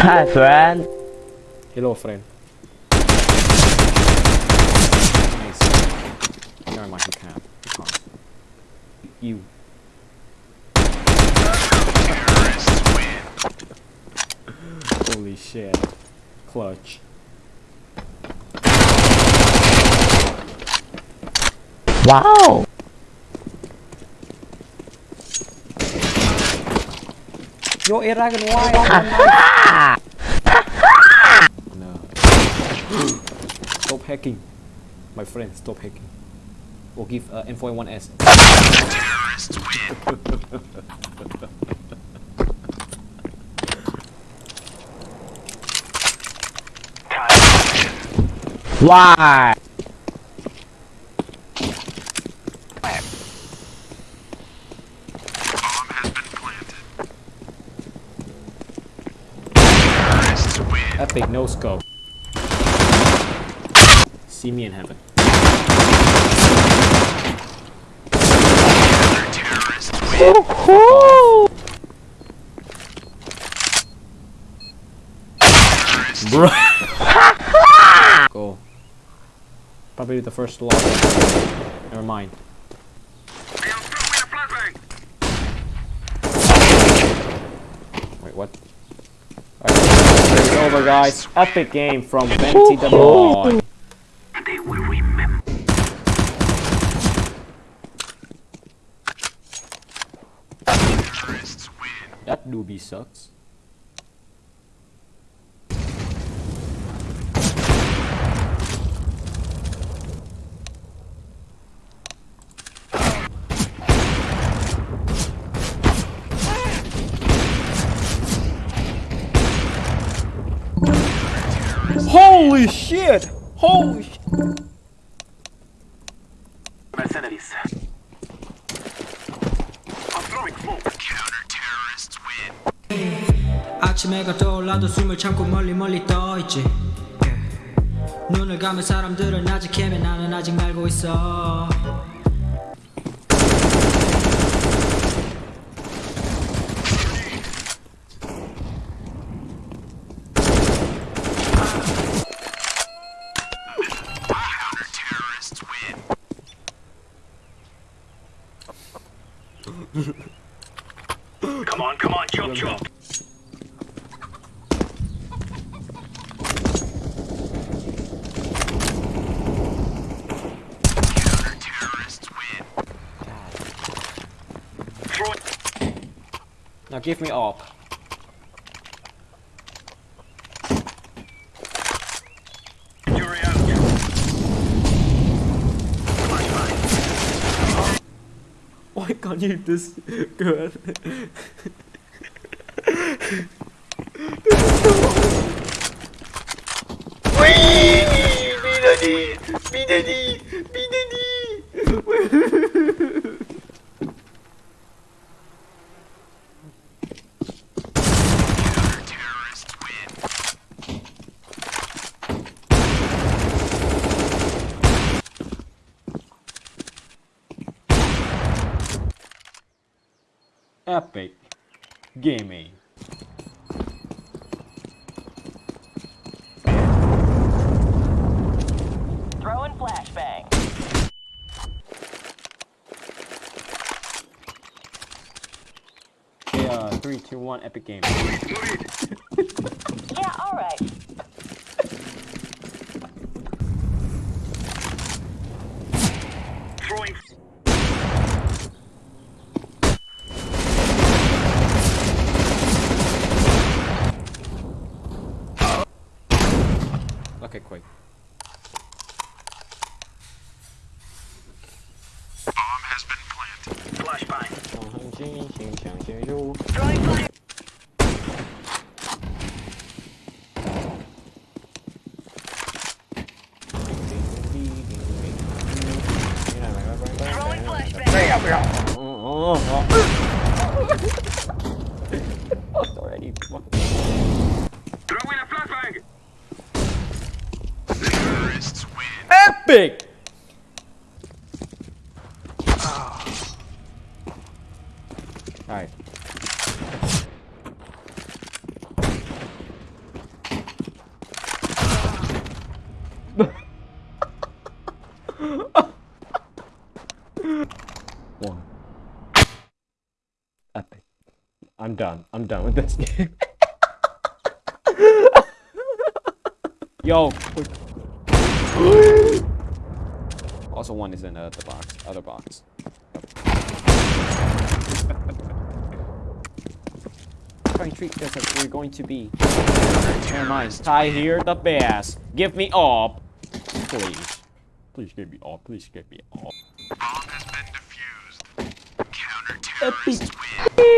Hi, friend. Hello, friend. Nice. Never mind, he can't. He can't. You. Holy shit. Clutch. Wow. Yo, No. Stop hacking. My friend, stop hacking. We'll give uh, M41S. why? Epic no scope. See me in heaven. Bro. Go. Probably the first lock. Never mind. Wait, what? Over, guys. Epic game from Venti the Boy. That doobie sucks. Holy shit! Holy sh Mercenaries. I'm throwing smoke. 아침에가 떠올라도 숨을 참고 멀리 멀리 떠있지 yeah. 눈을 감은 사람들은 아직 헤매 나는 아직 날고 있어 Come on, come on, chop chop. Now give me up. Jury out. Why can't you this good? Epic gaming. Throwing flashbang. Okay, uh, three, two, one, epic game. Yeah, alright. Throwing. Okay, quick. Bomb has been planted. Flashbang. Throwing flashbang. Already. Throwing a flashbang. Terrorists win. Epic! Alright. One. Epic. I'm done. I'm done with this game. Yo. quick. also, one is in uh, the box. Other box. Trying to treat this as we're going to be. Never mind. I hear the bass. Give me up. Please. Please give me up. Please give me up. Bomb has been defused. Counter-terrorists win.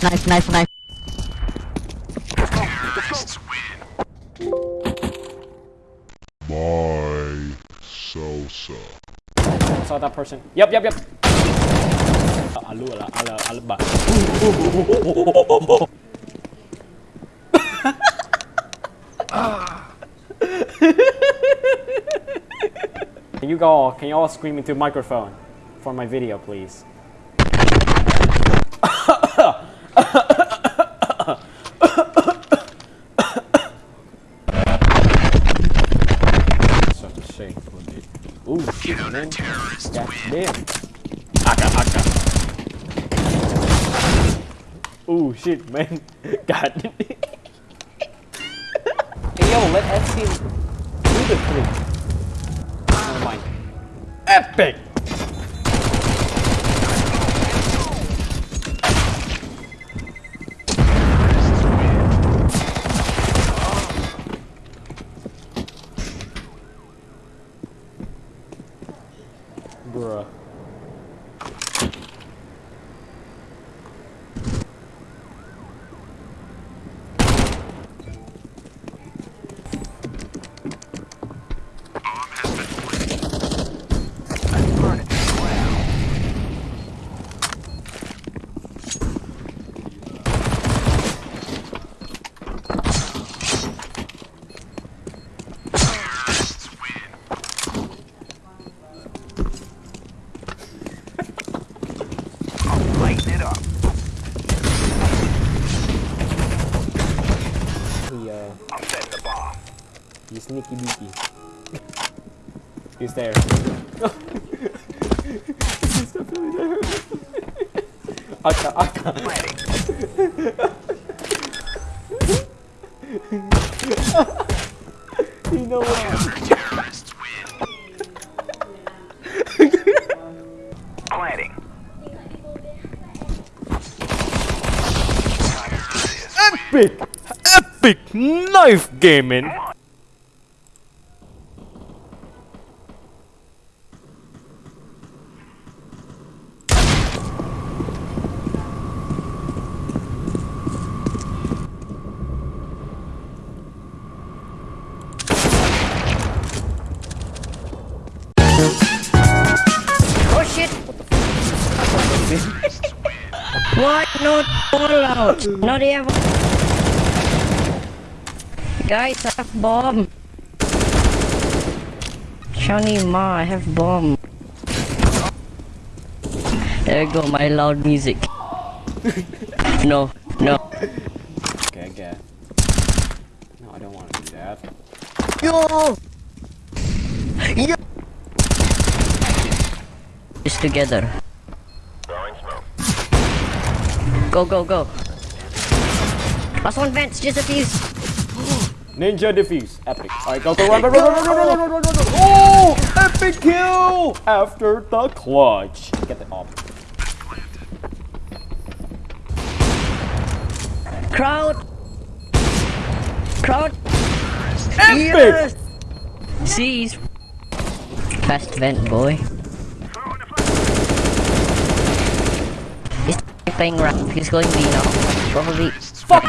flashbang. Knife, knife, knife. Terrorists win. My Sosa. Saw that person. Yep, yep, yep. Alu, ala, ala, ala, ba. Can you go? Can you all scream into microphone for my video, please? Such a shame for me. Ooh, shit, man. Terrorists God win. damn. Aka, aka. Ooh, shit, man. God. hey, yo, let us see do the thing. Never mind. Epic! Bruh. Bomb has been planted. Terrorists win. It up. He, uh, I'm setting the bomb. he's sneaky beaky. He's there. he's definitely there. Aka, aka. Planting. You know Epic! Epic knife gaming! What? Not all out. Not ever. Guys, I have bomb. Shani Ma, I have bomb. There you go, my loud music. no, no. Okay, I get. No, I don't want to do that. Yo! Yo! Just together. Go, go, go. Last one, Vance, just a fuse. Ninja defuse. Epic. Alright, go, go, run, run, run, run, run, run, run, run, run, run, run. Oh! Epic kill! After the clutch. Get the op. Crowd! Crowd! Epic! Yes! Seize! Fast vent, boy. Throwing a playing ramp. He's going B now. Probably. Fuck!